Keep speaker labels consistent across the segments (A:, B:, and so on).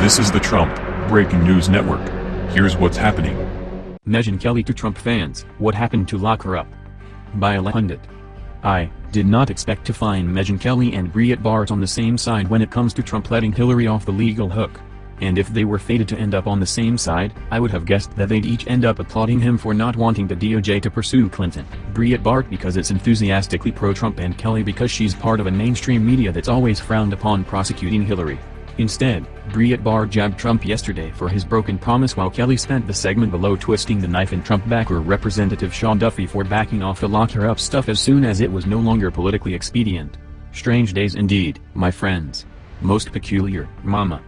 A: This is the Trump Breaking News Network. Here's what's happening.
B: Megyn Kelly to Trump fans, what happened to lock her up? By a pundit. I did not expect to find Megyn Kelly and Breitbart on the same side when it comes to Trump letting Hillary off the legal hook. And if they were fated to end up on the same side, I would have guessed that they'd each end up applauding him for not wanting the DOJ to pursue Clinton, Breitbart because it's enthusiastically pro-Trump and Kelly because she's part of a mainstream media that's always frowned upon prosecuting Hillary. Instead, Breitbart jabbed Trump yesterday for his broken promise while Kelly spent the segment below twisting the knife in Trump backer Representative Sean Duffy for backing off the lock her up stuff as soon as it was no longer politically expedient. Strange days indeed, my friends. Most peculiar, mama.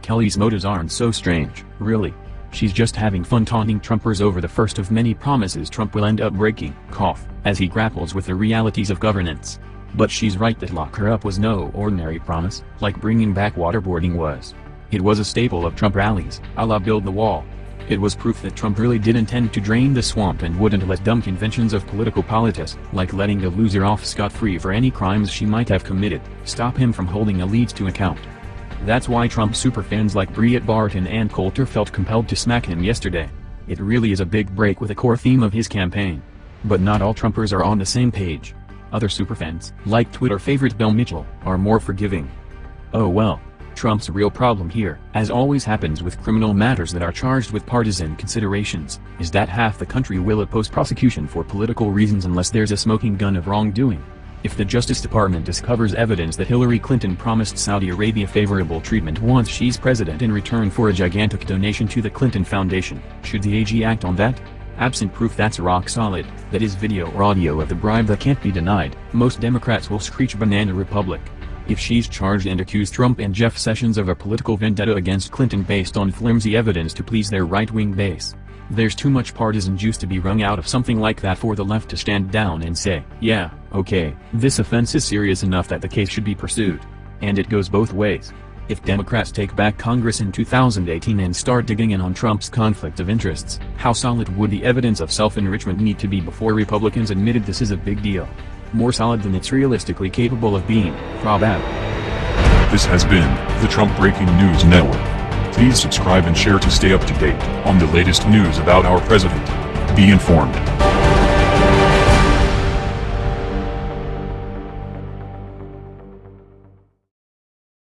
B: Kelly's motives aren't so strange, really. She's just having fun taunting Trumpers over the first of many promises Trump will end up breaking, cough, as he grapples with the realities of governance. But she's right that lock her up was no ordinary promise, like bringing back waterboarding was. It was a staple of Trump rallies, a la build the wall. It was proof that Trump really did intend to drain the swamp and wouldn't let dumb conventions of political politics, like letting the loser off scot-free for any crimes she might have committed, stop him from holding elites to account. That's why Trump superfans like Breitbart and Ann Coulter felt compelled to smack him yesterday. It really is a big break with a core theme of his campaign. But not all Trumpers are on the same page. Other superfans, like Twitter favorite Bill Mitchell, are more forgiving. Oh well. Trump's real problem here, as always happens with criminal matters that are charged with partisan considerations, is that half the country will oppose prosecution for political reasons unless there's a smoking gun of wrongdoing. If the Justice Department discovers evidence that Hillary Clinton promised Saudi Arabia favorable treatment once she's president in return for a gigantic donation to the Clinton Foundation, should the AG act on that? Absent proof that's rock solid, that is video or audio of the bribe that can't be denied, most Democrats will screech banana republic. If she's charged and accused Trump and Jeff Sessions of a political vendetta against Clinton based on flimsy evidence to please their right-wing base. There's too much partisan juice to be wrung out of something like that for the left to stand down and say, yeah, okay, this offense is serious enough that the case should be pursued. And it goes both ways. If Democrats take back Congress in 2018 and start digging in on Trump's conflict of interests, how solid would the evidence of self-enrichment need to be before Republicans admitted this is a big deal? More solid than it's realistically capable of being, probab.
A: This has been the Trump Breaking News Network. Please subscribe and share to stay up to date on the latest news about our president. Be informed.